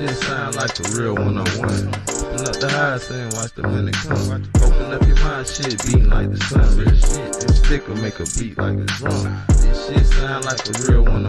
shit sound like the real one on one. Open up the high, and watch the minute come. Open up your mind, shit beating like the sun. Real shit, and sticker make a beat like a drum. This shit sound like the real one